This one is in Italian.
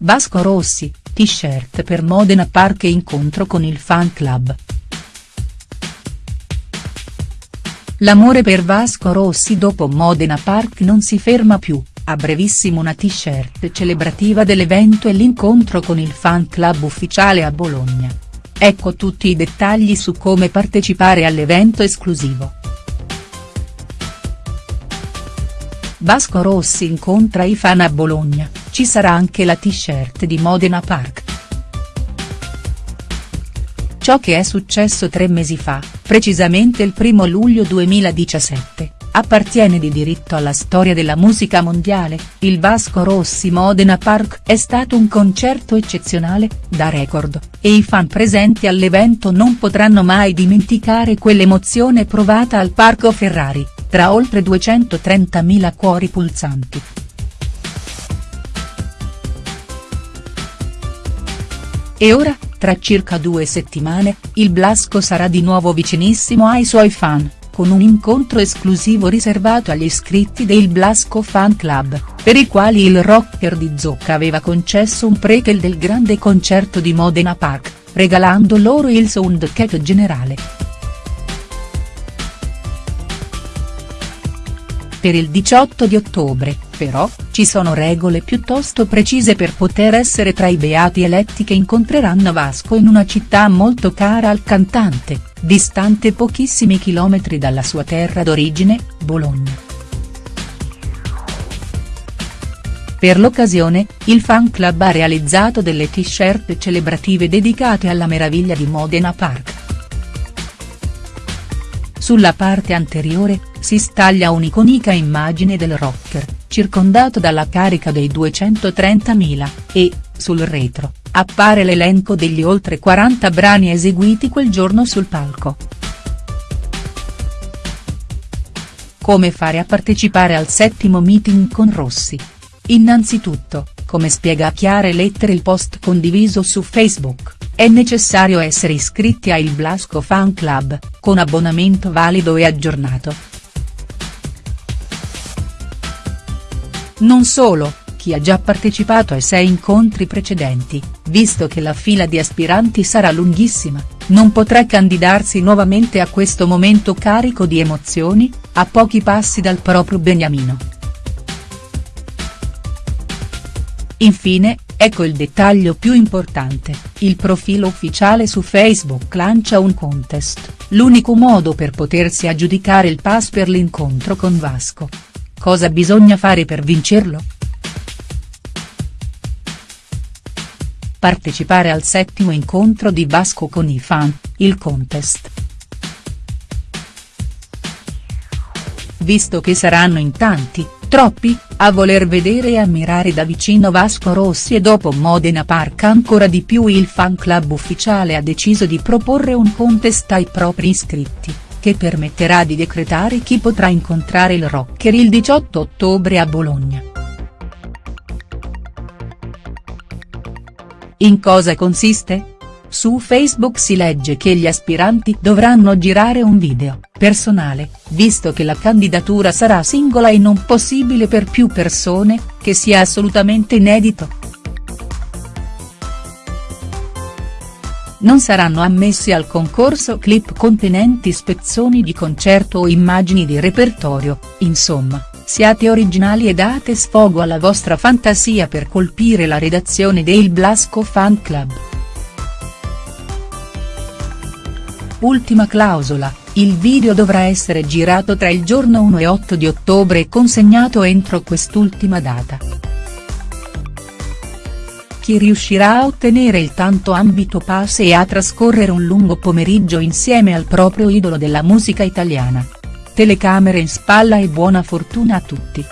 Vasco Rossi, t-shirt per Modena Park e incontro con il fan club. L'amore per Vasco Rossi dopo Modena Park non si ferma più, a brevissimo una t-shirt celebrativa dell'evento e l'incontro con il fan club ufficiale a Bologna. Ecco tutti i dettagli su come partecipare all'evento esclusivo. Vasco Rossi incontra i fan a Bologna, ci sarà anche la t-shirt di Modena Park. Ciò che è successo tre mesi fa, precisamente il 1 luglio 2017, appartiene di diritto alla storia della musica mondiale, il Vasco Rossi Modena Park è stato un concerto eccezionale, da record, e i fan presenti all'evento non potranno mai dimenticare quell'emozione provata al Parco Ferrari tra oltre 230.000 cuori pulsanti. E ora, tra circa due settimane, il Blasco sarà di nuovo vicinissimo ai suoi fan, con un incontro esclusivo riservato agli iscritti del Blasco Fan Club, per i quali il rocker di Zocca aveva concesso un prequel del grande concerto di Modena Park, regalando loro il soundcheck generale. Per il 18 di ottobre, però, ci sono regole piuttosto precise per poter essere tra i beati eletti che incontreranno Vasco in una città molto cara al cantante, distante pochissimi chilometri dalla sua terra d'origine, Bologna. Per l'occasione, il fan club ha realizzato delle t-shirt celebrative dedicate alla meraviglia di Modena Park. Sulla parte anteriore, si staglia un'iconica immagine del rocker, circondato dalla carica dei 230.000, e, sul retro, appare l'elenco degli oltre 40 brani eseguiti quel giorno sul palco. Come fare a partecipare al settimo meeting con Rossi? Innanzitutto, come spiega a chiare lettere il post condiviso su Facebook, è necessario essere iscritti a Il Blasco Fan Club, con abbonamento valido e aggiornato. Non solo, chi ha già partecipato ai sei incontri precedenti, visto che la fila di aspiranti sarà lunghissima, non potrà candidarsi nuovamente a questo momento carico di emozioni, a pochi passi dal proprio beniamino. Infine, Ecco il dettaglio più importante, il profilo ufficiale su Facebook lancia un contest, l'unico modo per potersi aggiudicare il pass per l'incontro con Vasco. Cosa bisogna fare per vincerlo?. Partecipare al settimo incontro di Vasco con i fan, il contest. Visto che saranno in tanti, troppi, a voler vedere e ammirare da vicino Vasco Rossi e dopo Modena Park ancora di più il fan club ufficiale ha deciso di proporre un contest ai propri iscritti, che permetterà di decretare chi potrà incontrare il rocker il 18 ottobre a Bologna. In cosa consiste?. Su Facebook si legge che gli aspiranti dovranno girare un video, personale, visto che la candidatura sarà singola e non possibile per più persone, che sia assolutamente inedito. Non saranno ammessi al concorso clip contenenti spezzoni di concerto o immagini di repertorio, insomma, siate originali e date sfogo alla vostra fantasia per colpire la redazione del Blasco Fan Club. Ultima clausola, il video dovrà essere girato tra il giorno 1 e 8 di ottobre e consegnato entro quest'ultima data. Chi riuscirà a ottenere il tanto ambito pass e a trascorrere un lungo pomeriggio insieme al proprio idolo della musica italiana. Telecamere in spalla e buona fortuna a tutti.